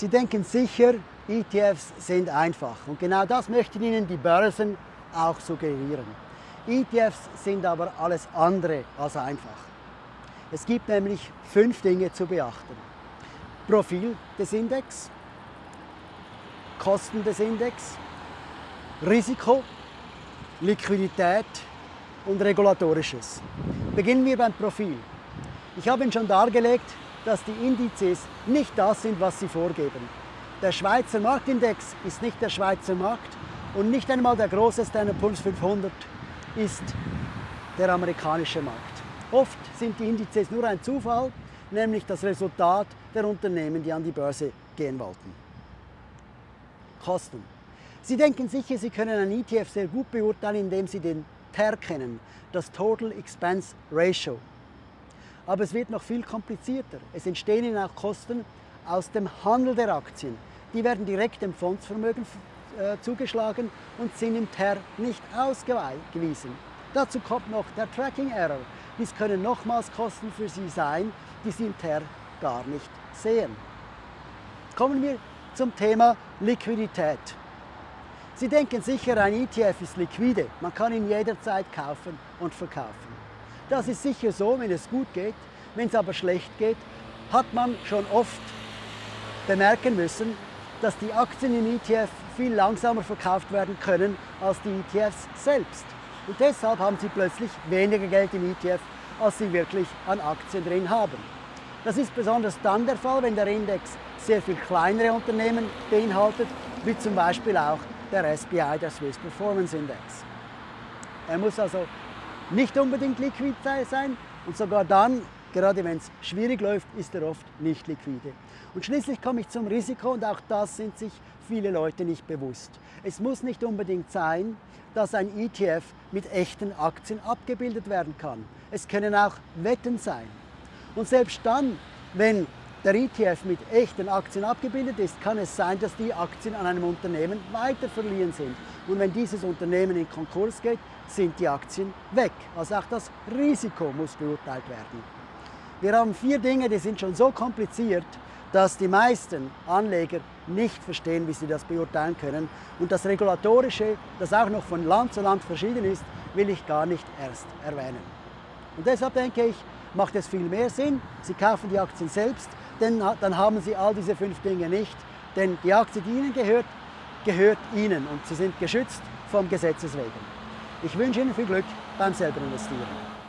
Sie denken sicher, ETFs sind einfach und genau das möchten Ihnen die Börsen auch suggerieren. ETFs sind aber alles andere als einfach. Es gibt nämlich fünf Dinge zu beachten. Profil des Index, Kosten des Index, Risiko, Liquidität und Regulatorisches. Beginnen wir beim Profil. Ich habe Ihnen schon dargelegt, dass die Indizes nicht das sind, was sie vorgeben. Der Schweizer Marktindex ist nicht der Schweizer Markt und nicht einmal der große Standard Poor's 500 ist der amerikanische Markt. Oft sind die Indizes nur ein Zufall, nämlich das Resultat der Unternehmen, die an die Börse gehen wollten. Kosten. Sie denken sicher, Sie können einen ETF sehr gut beurteilen, indem Sie den TER kennen, das Total Expense Ratio. Aber es wird noch viel komplizierter. Es entstehen Ihnen auch Kosten aus dem Handel der Aktien. Die werden direkt dem Fondsvermögen äh, zugeschlagen und sind im TER nicht ausgewiesen. Dazu kommt noch der Tracking Error. Dies können nochmals Kosten für Sie sein, die Sie im TER gar nicht sehen. Kommen wir zum Thema Liquidität. Sie denken sicher, ein ETF ist liquide. Man kann ihn jederzeit kaufen und verkaufen. Das ist sicher so, wenn es gut geht. Wenn es aber schlecht geht, hat man schon oft bemerken müssen, dass die Aktien im ETF viel langsamer verkauft werden können als die ETFs selbst. Und deshalb haben sie plötzlich weniger Geld im ETF, als sie wirklich an Aktien drin haben. Das ist besonders dann der Fall, wenn der Index sehr viel kleinere Unternehmen beinhaltet, wie zum Beispiel auch der SPI, der Swiss Performance Index. Er muss also nicht unbedingt liquid sein und sogar dann, gerade wenn es schwierig läuft, ist er oft nicht liquide. Und schließlich komme ich zum Risiko und auch das sind sich viele Leute nicht bewusst. Es muss nicht unbedingt sein, dass ein ETF mit echten Aktien abgebildet werden kann. Es können auch Wetten sein. Und selbst dann, wenn der ETF mit echten Aktien abgebildet ist, kann es sein, dass die Aktien an einem Unternehmen weiter verliehen sind. Und wenn dieses Unternehmen in Konkurs geht, sind die Aktien weg. Also auch das Risiko muss beurteilt werden. Wir haben vier Dinge, die sind schon so kompliziert, dass die meisten Anleger nicht verstehen, wie sie das beurteilen können. Und das Regulatorische, das auch noch von Land zu Land verschieden ist, will ich gar nicht erst erwähnen. Und deshalb denke ich, macht es viel mehr Sinn, Sie kaufen die Aktien selbst, denn dann haben Sie all diese fünf Dinge nicht. Denn die Aktie, die Ihnen gehört, gehört Ihnen und Sie sind geschützt vom Gesetzes wegen. Ich wünsche Ihnen viel Glück beim selber investieren.